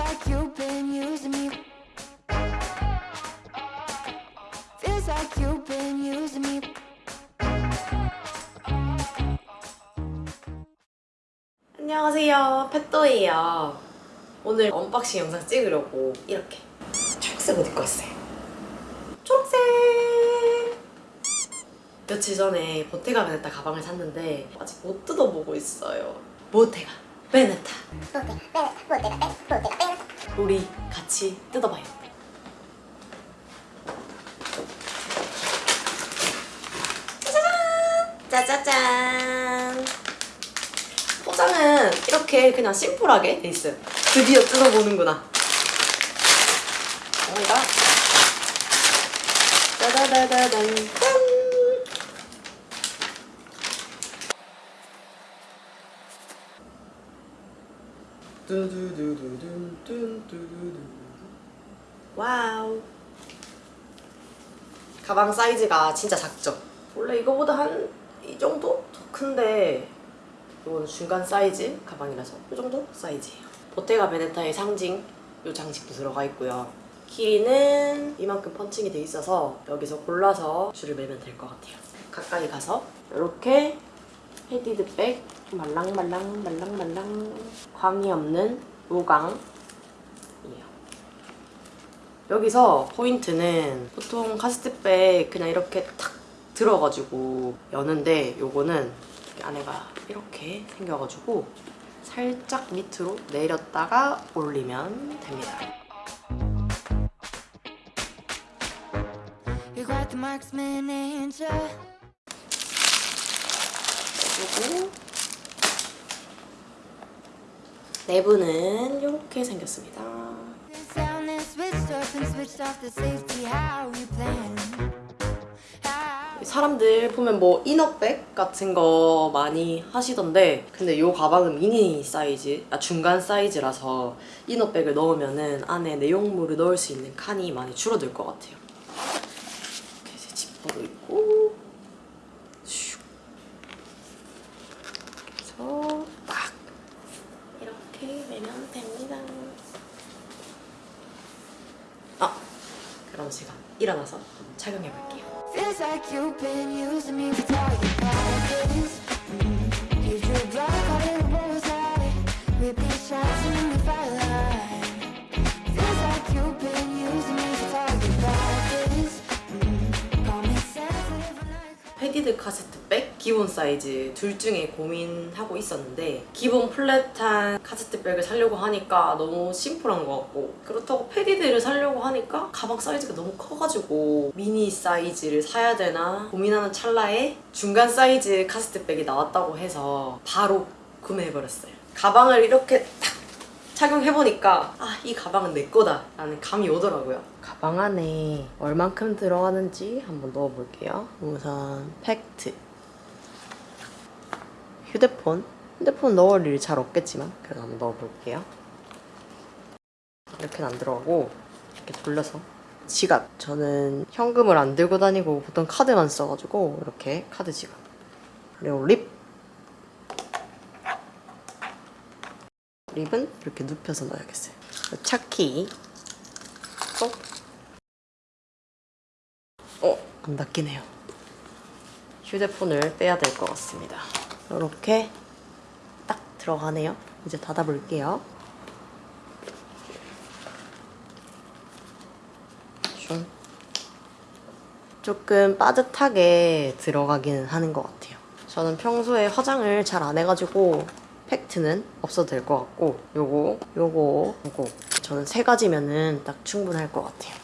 like you've been using me. Feels like you've been using me. 안녕하세요. 펫도예요. 오늘 unboxing 영상 찍으려고 이렇게 초록색 옷 입고 왔어요. 초록색! 며칠 전에 보테가 베네타 가방을 샀는데 아직 못 뜯어보고 있어요. 보테가. 베네타 우리 같이 뜯어봐요 짜잔! 짜자잔! 포장은 이렇게 그냥 심플하게 돼 있어요. 드디어 뜯어보는구나. 오이가 짜자자자잔 짠! Wow 가방 사이즈가 진짜 작죠? 원래 이거보다 한 이 정도? 더 큰데 이건 중간 사이즈 가방이라서 이 정도 사이즈예요. 보테가 베네타의 상징 이 장식도 들어가 있고요. 길이는 이만큼 펀칭이 돼 있어서 여기서 골라서 줄을 매면 될 것 같아요. 가까이 가서 이렇게 padded 백 말랑말랑 말랑말랑 광이 없는 우강이에요. 여기서 포인트는 보통 카스트백 그냥 이렇게 탁 들어가지고 여는데 요거는 안에가 이렇게 생겨가지고 살짝 밑으로 내렸다가 올리면 됩니다. 그리고 내부는 이렇게 생겼습니다. 사람들 보면 뭐 이너백 같은 거 많이 하시던데 근데 이 가방은 미니 사이즈, 아 중간 사이즈라서 이너백을 넣으면 은 안에 내용물을 넣을 수 있는 칸이 많이 줄어들 것 같아요. 이렇게 지퍼도 있고 슉. 그래서 딱 이렇게 매면 됩니다. 아 그럼 제가 일어나서 착용해 볼게요. Mm. Mm. padded 카세트 백 기본 사이즈 둘 중에 고민하고 있었는데 기본 flat한 카세트백을 사려고 하니까 너무 심플한 것 같고 그렇다고 padded를 사려고 하니까 가방 사이즈가 너무 커가지고 미니 사이즈를 사야 되나 고민하는 찰나에 중간 사이즈 카세트백이 나왔다고 해서 바로 구매해버렸어요. 가방을 이렇게 딱 착용해보니까 아 이 가방은 내 거다 라는 감이 오더라고요. 가방 안에 얼만큼 들어가는지 한번 넣어볼게요. 우선 팩트 휴대폰 휴대폰 넣을 일이 잘 없겠지만 그래도 한번 넣어볼게요 이렇게는 안 들어가고 이렇게 돌려서 지갑 저는 현금을 안 들고 다니고 보통 카드만 써가지고 이렇게 카드 지갑 그리고 립 립은 이렇게 눕혀서 넣어야겠어요. 차키 또 어? 안 닦이네요. 휴대폰을 빼야 될 것 같습니다. 이렇게 딱 들어가네요. 이제 닫아볼게요. 좀 조금 빠듯하게 들어가기는 하는 것 같아요. 저는 평소에 화장을 잘 안 해가지고 팩트는 없어도 될 것 같고 요거, 요거, 요거 저는 세 가지면은 딱 충분할 것 같아요.